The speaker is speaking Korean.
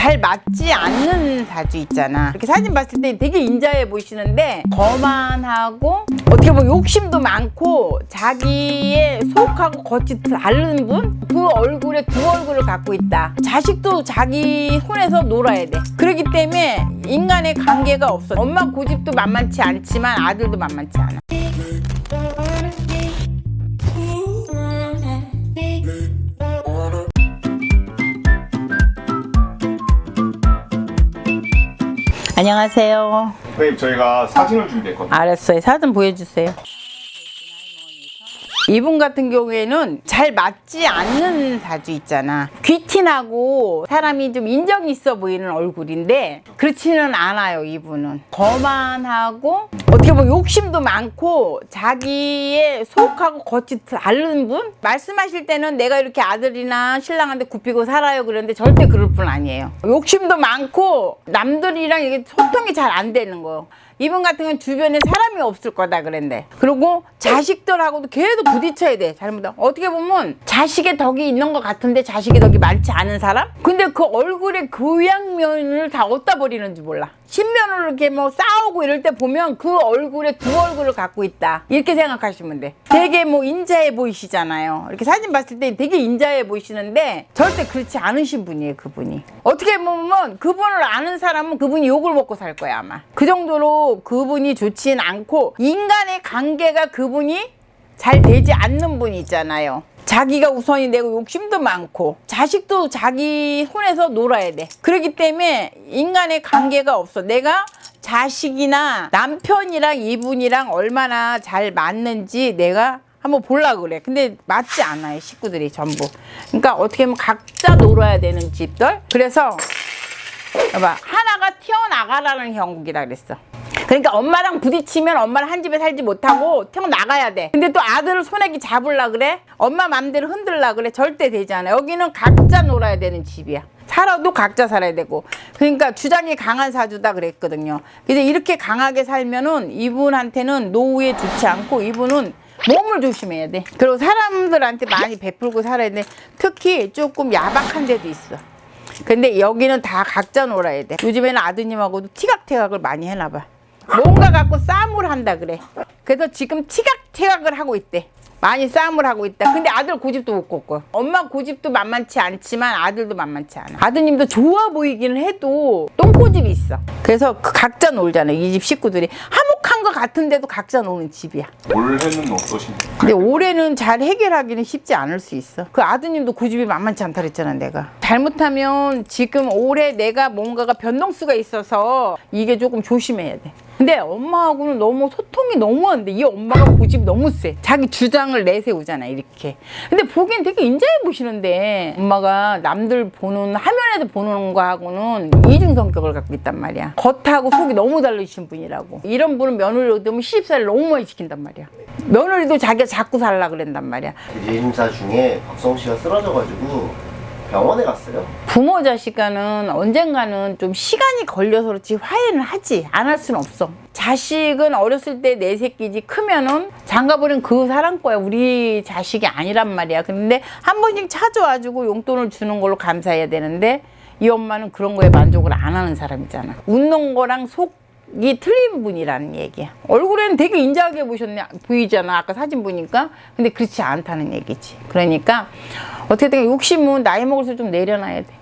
잘 맞지 않는 사주 있잖아. 이렇게 사진 봤을 때 되게 인자해 보이시는데 거만하고 어떻게 보면 욕심도 많고 자기의 속하고 겉이 다른 분? 그 얼굴에 두 얼굴을 갖고 있다. 자식도 자기 손에서 놀아야 돼. 그렇기 때문에 인간의 관계가 없어. 엄마 고집도 만만치 않지만 아들도 만만치 않아 안녕하세요 선생님 저희가 사진을 준비했거든요. 알았어요. 사진 보여주세요. 이분 같은 경우에는 잘 맞지 않는 사주 있잖아. 귀티나고 사람이 좀 인정이 있어 보이는 얼굴인데 그렇지는 않아요. 이분은 거만하고 어떻게 보면 욕심도 많고 자기의 속하고 겉이 다른 분? 말씀하실 때는 내가 이렇게 아들이나 신랑한테 굽히고 살아요 그러는데 절대 그럴 분 아니에요. 욕심도 많고 남들이랑 이게 소통이 잘 안 되는 거예요. 이분 같은 경우는 주변에 사람이 없을 거다 그랬는데. 그리고 자식들하고도 계속 부딪혀야 돼 잘못하면 어떻게 보면 자식의 덕이 있는 것 같은데 자식의 덕이 많지 않은 사람? 근데 그 얼굴의 교양면을 다 어디다 버리는지 몰라. 신면으로 이렇게 뭐 싸우고 이럴 때 보면 그 얼굴에 두 얼굴을 갖고 있다. 이렇게 생각하시면 돼. 되게 뭐 인자해 보이시잖아요. 이렇게 사진 봤을 때 되게 인자해 보이시는데 절대 그렇지 않으신 분이에요 그분이. 어떻게 보면 그분을 아는 사람은 그분이 욕을 먹고 살 거야 아마. 그 정도로 그분이 좋진 않고 인간의 관계가 그분이 잘 되지 않는 분이 있잖아요. 자기가 우선이 되고 욕심도 많고 자식도 자기 손에서 놀아야 돼. 그렇기 때문에 인간의 관계가 없어. 내가 자식이나 남편이랑 이분이랑 얼마나 잘 맞는지 내가 한번 볼라 그래. 근데 맞지 않아요 식구들이 전부. 그러니까 어떻게 보면 각자 놀아야 되는 집들. 그래서 봐봐 하나가 튀어나가라는 형국이라 그랬어 그러니까 엄마랑 부딪히면 엄마랑 한 집에 살지 못하고 튀어나가야 돼. 근데 또 아들을 손에 잡으려 그래? 엄마 맘대로 흔들라 그래? 절대 되지 않아. 여기는 각자 놀아야 되는 집이야. 살아도 각자 살아야 되고. 그러니까 주장이 강한 사주다 그랬거든요. 근데 이렇게 강하게 살면은 이분한테는 노후에 좋지 않고 이분은 몸을 조심해야 돼. 그리고 사람들한테 많이 베풀고 살아야 돼. 특히 조금 야박한 데도 있어. 근데 여기는 다 각자 놀아야 돼. 요즘에는 아드님하고도 티각태각을 많이 해놔봐 뭔가 갖고 싸움을 한다 그래. 그래서 지금 티각태각을 하고 있대. 많이 싸움을 하고 있다. 근데 아들 고집도 못 꺾고. 엄마 고집도 만만치 않지만 아들도 만만치 않아. 아드님도 좋아 보이기는 해도 똥고집이 있어. 그래서 그 각자 놀잖아 이 집 식구들이 화목한 것 같은데도 각자 노는 집이야 올해는 어떠신가요? 근데 올해는 잘 해결하기는 쉽지 않을 수 있어 그 아드님도 고집이 만만치 않다 그랬잖아 내가 잘못하면 지금 올해 내가 뭔가가 변동수가 있어서 이게 조금 조심해야 돼 근데 엄마하고는 너무 소통이 너무 안 돼. 이 엄마가 고집이 너무 세. 자기 주장을 내세우잖아, 이렇게. 근데 보기엔 되게 인자해 보시는데 엄마가 남들 보는, 화면 에도 보는 거하고는 이중 성격을 갖고 있단 말이야. 겉하고 속이 너무 다르신 분이라고. 이런 분은 며느리 얻으면 시집살이를 너무 많이 시킨단 말이야. 며느리도 자기가 자꾸 살라 그랬단 말이야. 재임사 중에 박성 씨가 쓰러져가지고 병원에 갔어요. 부모 자식과는 언젠가는 좀 시간이 걸려서 그렇지 화해는 하지 안 할 수는 없어. 자식은 어렸을 때 내 새끼지 크면은 장가버린 그 사람 거야 우리 자식이 아니란 말이야. 근데 한 번씩 찾아와주고 용돈을 주는 걸로 감사해야 되는데 이 엄마는 그런 거에 만족을 안 하는 사람이잖아. 웃는 거랑 속 이 틀린 분이라는 얘기야. 얼굴에는 되게 인자하게 보셨네 보이잖아. 아까 사진 보니까. 근데 그렇지 않다는 얘기지. 그러니까 어떻게든 욕심은 나이 먹을수록 좀 내려놔야 돼